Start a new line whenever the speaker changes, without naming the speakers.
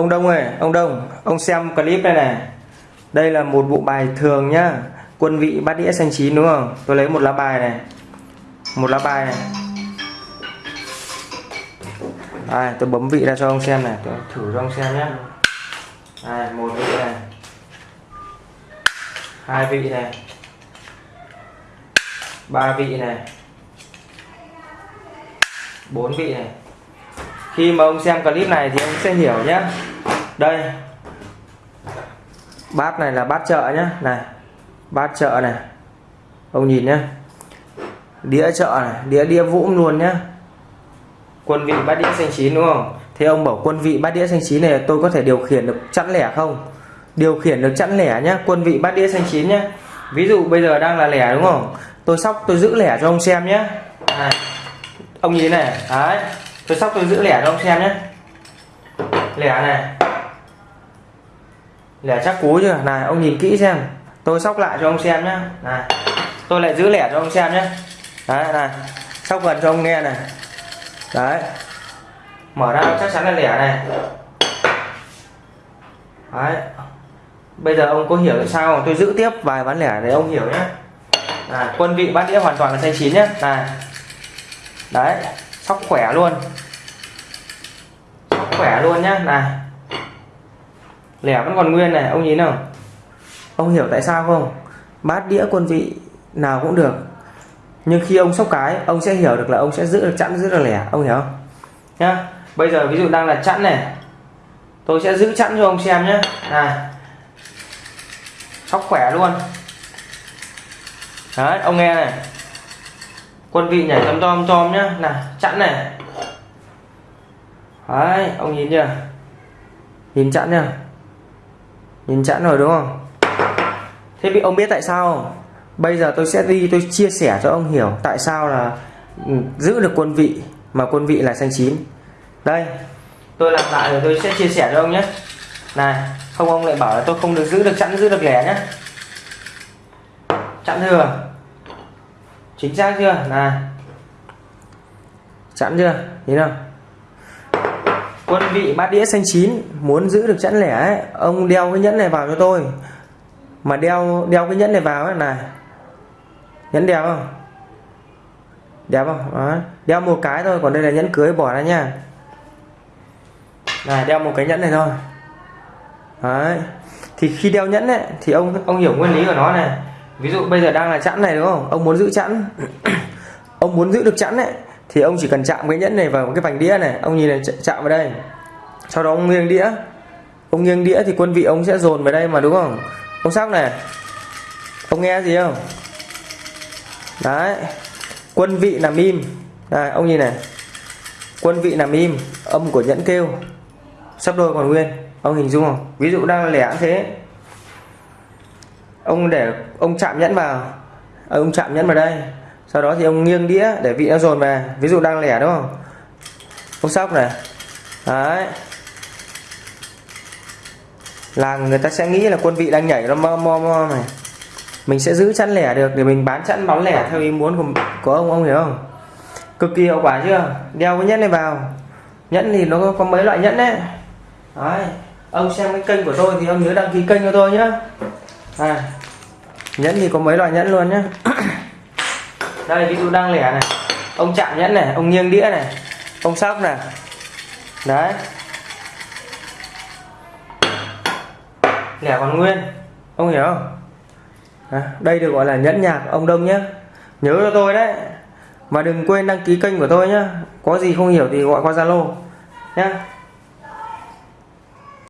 ông Đông ơi ông Đông ông xem clip đây này. Đây là một bộ bài thường nhá. Quân vị bát đĩa xanh chín đúng không? Tôi lấy một lá bài này. Một lá bài này. Đây, tôi bấm vị ra cho ông xem này. Tôi thử cho ông xem nhé đây, một vị này. Hai vị này. Ba vị này. Bốn vị này khi mà ông xem clip này thì ông sẽ hiểu nhé. Đây. Bát này là bát chợ nhé. Này, bát chợ này. Ông nhìn nhé. Đĩa chợ này, đĩa đĩa vũm luôn nhé. Quân vị bát đĩa xanh chín đúng không? Thế ông bảo quân vị bát đĩa xanh chín này tôi có thể điều khiển được chẵn lẻ không? Điều khiển được chẵn lẻ nhé, quân vị bát đĩa xanh chín nhé. Ví dụ bây giờ đang là lẻ đúng không? Tôi sóc, tôi giữ lẻ cho ông xem nhé. Này. ông nhìn này. Đấy tôi sóc tôi giữ lẻ cho ông xem nhé. Lẻ này. Lẻ chắc cú chưa? Này ông nhìn kỹ xem. Tôi sóc lại cho ông xem nhé. Này tôi lại giữ lẻ cho ông xem nhé. Đấy này sóc gần cho ông nghe này. Đấy. Mở ra chắc chắn là lẻ này. Đấy. Bây giờ ông có hiểu tại sao không? tôi giữ tiếp vài ván lẻ để ông hiểu nhé. Này, quân vị bát đĩa hoàn toàn là xanh chín nhé. Này. Đấy sóc khỏe luôn. Sóc khỏe luôn nhá. Này. Lẻ vẫn còn nguyên này, ông nhìn nào. Ông hiểu tại sao không? Bát đĩa quân vị nào cũng được. Nhưng khi ông sóc cái, ông sẽ hiểu được là ông sẽ giữ được chẵn, giữ được lẻ. Ông hiểu không? Nhá. Bây giờ ví dụ đang là chẵn này. Tôi sẽ giữ chẵn cho ông xem nhé này. Sóc khỏe luôn. Đấy, ông nghe này quân vị nhảy tom tom tom nhá. Này chẵn này. Đấy, ông nhìn chưa? Nhìn chẵn chưa? Nhìn chẵn rồi đúng không? Thế bị ông biết tại sao không? bây giờ tôi sẽ đi, tôi chia sẻ cho ông hiểu tại sao là ừ, giữ được quân vị mà quân vị là xanh chín. Đây, tôi làm lại rồi tôi sẽ chia sẻ cho ông nhé. Này, không ông lại bảo là tôi không được giữ được chẵn giữ được lẻ nhé chẵn thừa chính xác chưa? Này. Chẵn chưa? Nhìn không? Quân vị bát đĩa xanh chín muốn giữ được chẵn lẻ ấy, ông đeo cái nhẫn này vào cho tôi. Mà đeo đeo cái nhẫn này vào ấy này. Nhẫn đẹp không? Đẹp không? Đó. đeo một cái thôi còn đây là nhẫn cưới bỏ ra nha. Này đeo một cái nhẫn này thôi. Đấy. thì khi đeo nhẫn ấy, thì ông ông hiểu nguyên lý của nó này ví dụ bây giờ đang là chẵn này, đúng không? Ông muốn giữ chẵn. Ông muốn giữ được chẵn ấy, thì ông chỉ cần chạm cái nhẫn này vào cái vành đĩa này. Ông nhìn này chạm vào đây. Sau đó ông nghiêng đĩa. Ông nghiêng đĩa thì quân vị ông sẽ dồn vào đây mà, đúng không? Ông sóc này, ông nghe gì không? Đấy, quân vị nằm im. Đây, ông nhìn này. Quân vị nằm im, âm của nhẫn kêu. Sắp đôi còn nguyên, ông hình dung không? Ví dụ đang lẻ thế ông để ông chạm nhẫn vào. Ờ, ông chạm nhẫn vào đây. Sau đó thì ông nghiêng đĩa để vị nó dồn về. Ví dụ đang lẻ đúng không? Ông sóc này. Đấy. Là người ta sẽ nghĩ là quân vị đang nhảy nó mo mo mo này. Mình sẽ giữ chẵn lẻ được để mình bán chẵn bóng lẻ theo ý muốn của, của ông ông hiểu không? Cực kỳ hiệu quả chưa? Đeo cái nhẫn này vào. Nhẫn thì nó có, mấy loại nhẫn đấy. Đấy. Ông xem cái kênh của tôi thì ông nhớ đăng ký kênh cho tôi nhé. à, nhẫn thì có mấy loại nhẫn luôn nhé đây ví dụ đang lẻ này. Ông chạm nhẫn này ông nghiêng đĩa này ông sóc này. Đấy. Lẻ còn nguyên. Ông hiểu không? À, đây được gọi là nhẫn nhạc ông đông nhé nhớ cho tôi đấy. Và đừng quên đăng ký kênh của tôi nhé có gì không hiểu thì gọi qua zalo nhé